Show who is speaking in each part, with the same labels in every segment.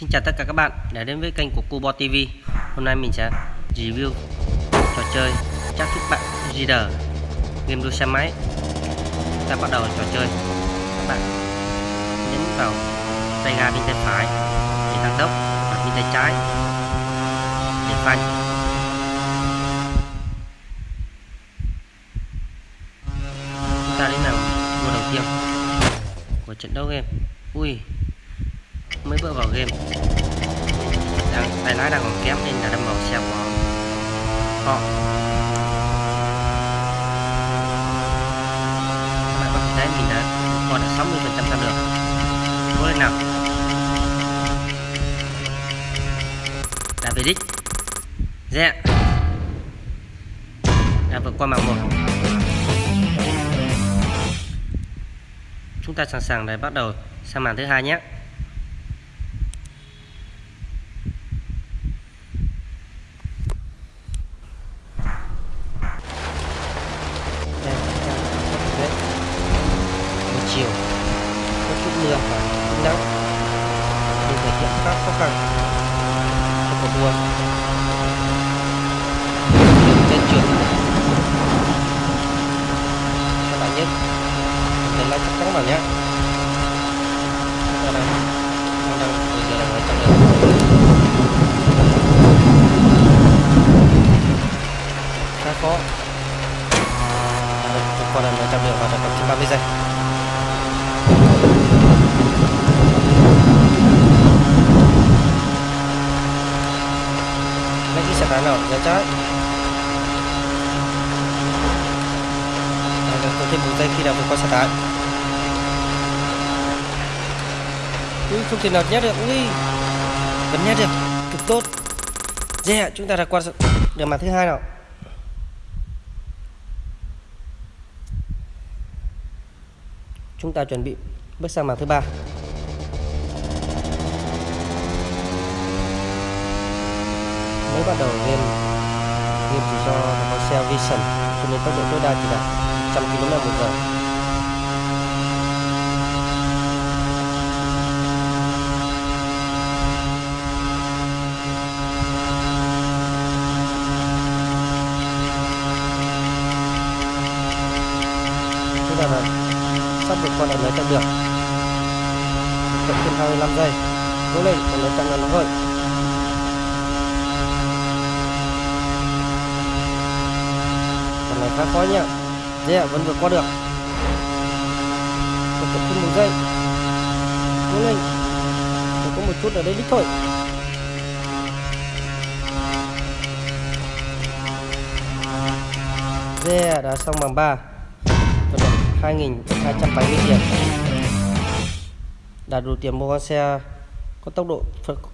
Speaker 1: Xin chào tất cả các bạn đã đến với kênh của Cubo TV Hôm nay mình sẽ review trò chơi chắc thức bạn Reader, game đua xe máy. Ta bắt đầu trò chơi. Các bạn nhấn vào tay ga bên tay phải để tăng tốc và bên tay trái để phanh chúng ta đến nào vua đầu tiên của trận đấu game. Ui mới bước vào game. Đang tay lái đang còn kém nên là đâm vào xe của họ các bạn có thể thấy mình đã còn được 60 phần trăm tham được cố lên nào. Đã về đích. Rẽ đã vượt qua mảng một. Chúng ta sẵn sàng để bắt đầu sang màn thứ hai nhé. Chiều có chút mưa và nắng. Nên thời tiết khá khó khăn. Cho cuộc đua trên trường. Các bạn nhé. Để lại chắc chắn vào nhé. Chúng đang đang đang bây giờ đang ở trong đường. Khá khó. Còn là ở trong đường và đã cầm 30 giây. Mấy cái xe tải nào có thêm một giây khi nào vượt qua xe tải ui không thể nào nhét được, ui. Vẫn nhét được, cực tốt. Yeah chúng ta đã qua được màn thứ hai nào. Chúng ta chuẩn bị bước sang màn thứ ba. Mới bắt đầu game. Game chỉ cho có xe vision, cho nên tốc độ tối đa chỉ đạt 100 km một giờ. Chúng ta là sắp được con lại lấy chặng được. Cộng thêm 25 giây. Cố lên còn lấy trăng là nó thôi còn này khá khó nhá yeah, vẫn vượt qua được. Còn cộng thêm một giây. Cố lên còn có một chút ở đây đích thôi. Yeah, đã xong bằng ba, Vận động 2.270 tiền Đạt đủ tiền mua con xe có tốc độ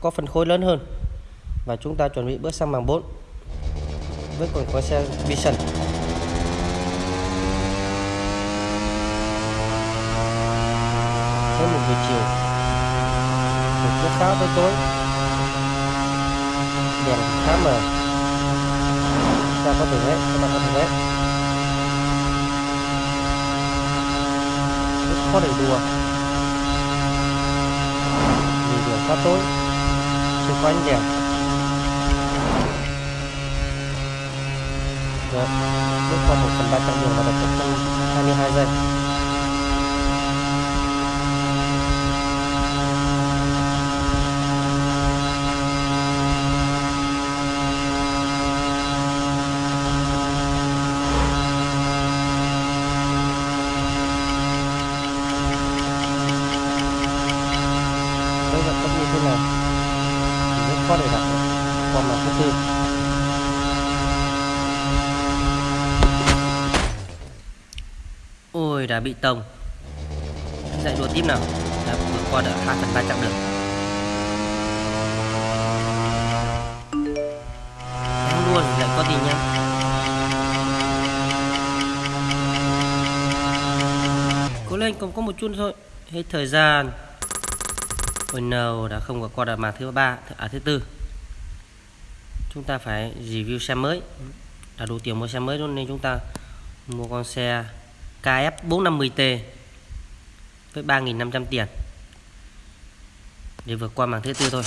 Speaker 1: có phần khối lớn hơn. Và chúng ta chuẩn bị bước sang mảng 4 Với còn có xe Vision. Tới một buổi chiều. Thời tiết khá tới tối. Đèn khá mờ. Ta có thể hết các bạn có thể hết rất khó để đùa. Vì đường quá tối. Xung quanh đèn được bước qua một phần ba trăm đường và đặt trong hai mươi hai giây. Tốc như thế này, thì rất khó để đạt được. Là mặt tin ôi, đã bị tông. Dạy đùa tiếp nào. Đã vượt qua được 2 phần ba chặng đường. Em luôn lại có tiền nha cố lên, còn có một chút thôi. Hết thời gian. Oh no, đã không có qua đợt màn thứ ba, à thứ tư. Chúng ta phải review xe mới. Đã đủ tiền mua xe mới luôn nên chúng ta mua con xe KF 450T với 3.500 tiền. để vượt qua mảng thứ tư thôi